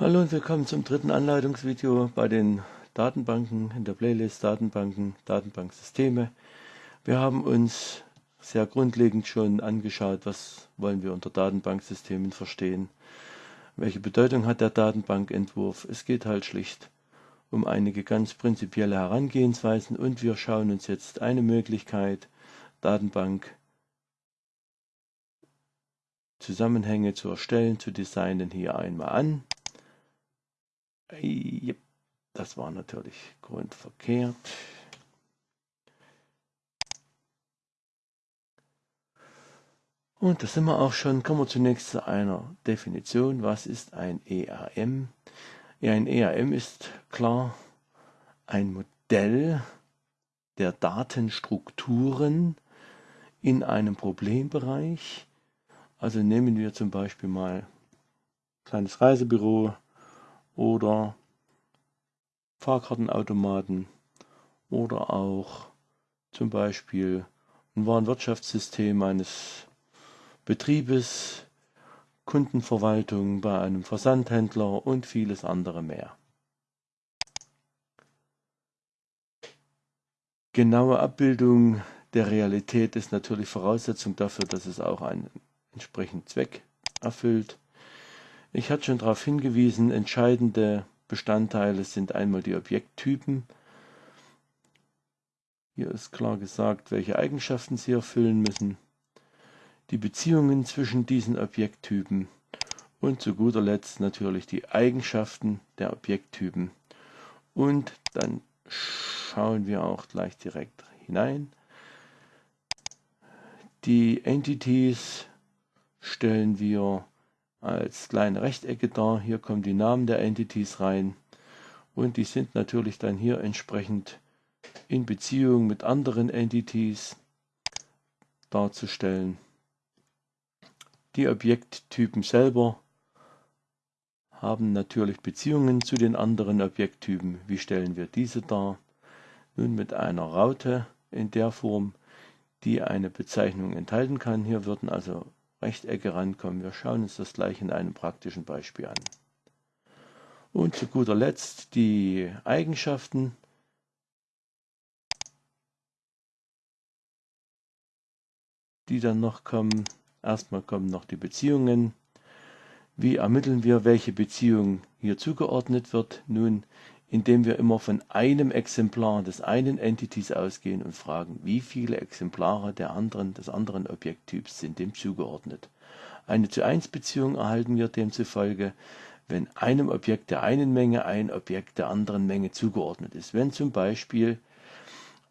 Hallo und willkommen zum dritten Anleitungsvideo bei den Datenbanken in der Playlist Datenbanken, Datenbanksysteme. Wir haben uns sehr grundlegend schon angeschaut, was wollen wir unter Datenbanksystemen verstehen. Welche Bedeutung hat der Datenbankentwurf? Es geht halt schlicht um einige ganz prinzipielle Herangehensweisen und wir schauen uns jetzt eine Möglichkeit, Datenbank Zusammenhänge zu erstellen, zu designen hier einmal an. Yep, das war natürlich grundverkehrt. Und da sind wir auch schon, kommen wir zunächst zu einer Definition. Was ist ein ERM? Ja, ein ERM ist klar ein Modell der Datenstrukturen in einem Problembereich. Also nehmen wir zum Beispiel mal ein kleines Reisebüro, oder Fahrkartenautomaten oder auch zum Beispiel ein Warenwirtschaftssystem eines Betriebes, Kundenverwaltung bei einem Versandhändler und vieles andere mehr. Genaue Abbildung der Realität ist natürlich Voraussetzung dafür, dass es auch einen entsprechenden Zweck erfüllt. Ich hatte schon darauf hingewiesen, entscheidende Bestandteile sind einmal die Objekttypen. Hier ist klar gesagt, welche Eigenschaften sie erfüllen müssen, die Beziehungen zwischen diesen Objekttypen und zu guter Letzt natürlich die Eigenschaften der Objekttypen. Und dann schauen wir auch gleich direkt hinein. Die Entities stellen wir als kleine Rechtecke dar. Hier kommen die Namen der Entities rein und die sind natürlich dann hier entsprechend in Beziehung mit anderen Entities darzustellen. Die Objekttypen selber haben natürlich Beziehungen zu den anderen Objekttypen. Wie stellen wir diese dar? Nun mit einer Raute in der Form, die eine Bezeichnung enthalten kann. Hier würden also Rechtecke rankommen. Wir schauen uns das gleich in einem praktischen Beispiel an. Und zu guter Letzt die Eigenschaften. die dann noch kommen. Erstmal kommen noch die Beziehungen. Wie ermitteln wir, welche Beziehung hier zugeordnet wird? Nun, indem wir immer von einem Exemplar des einen Entities ausgehen und fragen, wie viele Exemplare der anderen, des anderen Objekttyps sind dem zugeordnet. Eine zu 1 Beziehung erhalten wir demzufolge, wenn einem Objekt der einen Menge ein Objekt der anderen Menge zugeordnet ist. Wenn zum Beispiel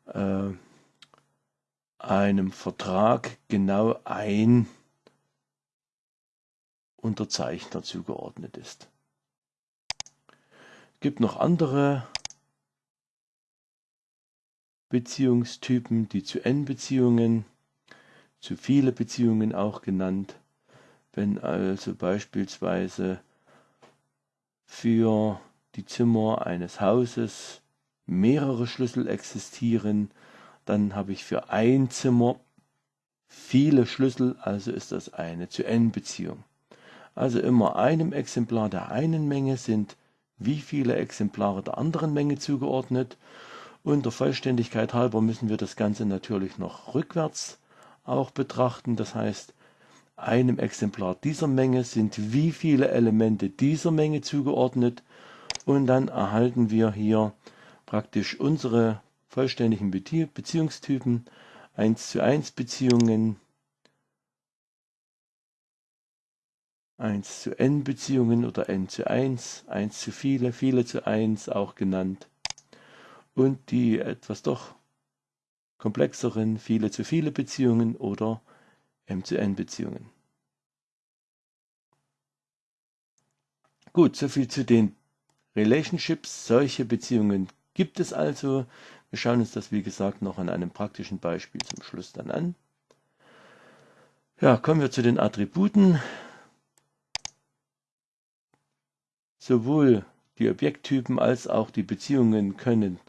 äh, einem Vertrag genau ein Unterzeichner zugeordnet ist gibt noch andere Beziehungstypen, die zu N-Beziehungen, zu viele Beziehungen auch genannt. Wenn also beispielsweise für die Zimmer eines Hauses mehrere Schlüssel existieren, dann habe ich für ein Zimmer viele Schlüssel, also ist das eine zu N-Beziehung. Also immer einem Exemplar der einen Menge sind wie viele Exemplare der anderen Menge zugeordnet. Und der Vollständigkeit halber müssen wir das Ganze natürlich noch rückwärts auch betrachten. Das heißt, einem Exemplar dieser Menge sind wie viele Elemente dieser Menge zugeordnet. Und dann erhalten wir hier praktisch unsere vollständigen Beziehungstypen, 1 zu 1 Beziehungen, 1 zu n Beziehungen oder n zu 1, 1 zu viele, viele zu 1 auch genannt. Und die etwas doch komplexeren viele zu viele Beziehungen oder m zu n Beziehungen. Gut, soviel zu den Relationships. Solche Beziehungen gibt es also. Wir schauen uns das wie gesagt noch an einem praktischen Beispiel zum Schluss dann an. Ja, kommen wir zu den Attributen. Sowohl die Objekttypen als auch die Beziehungen können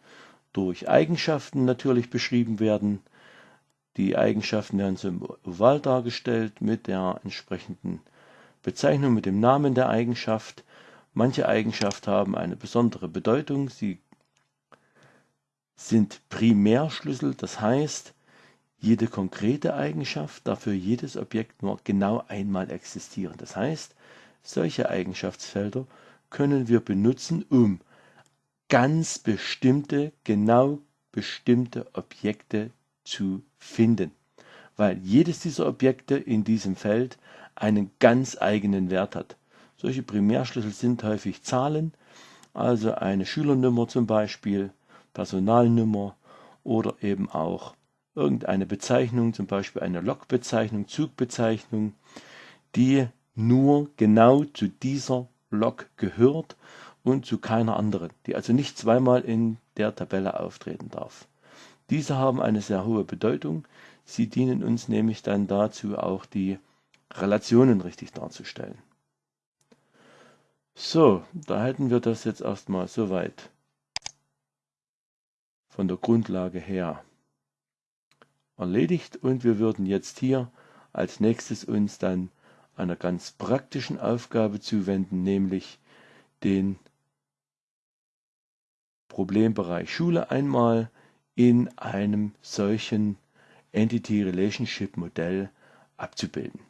durch Eigenschaften natürlich beschrieben werden. Die Eigenschaften werden Oval dargestellt mit der entsprechenden Bezeichnung, mit dem Namen der Eigenschaft. Manche Eigenschaften haben eine besondere Bedeutung. Sie sind Primärschlüssel, das heißt, jede konkrete Eigenschaft darf für jedes Objekt nur genau einmal existieren. Das heißt, solche Eigenschaftsfelder können wir benutzen, um ganz bestimmte, genau bestimmte Objekte zu finden, weil jedes dieser Objekte in diesem Feld einen ganz eigenen Wert hat. Solche Primärschlüssel sind häufig Zahlen, also eine Schülernummer zum Beispiel, Personalnummer oder eben auch irgendeine Bezeichnung, zum Beispiel eine Lokbezeichnung, Zugbezeichnung, die nur genau zu dieser Lok gehört und zu keiner anderen, die also nicht zweimal in der Tabelle auftreten darf. Diese haben eine sehr hohe Bedeutung. Sie dienen uns nämlich dann dazu, auch die Relationen richtig darzustellen. So, da hätten wir das jetzt erstmal soweit von der Grundlage her erledigt und wir würden jetzt hier als nächstes uns dann einer ganz praktischen Aufgabe zuwenden, nämlich den Problembereich Schule einmal in einem solchen Entity Relationship Modell abzubilden.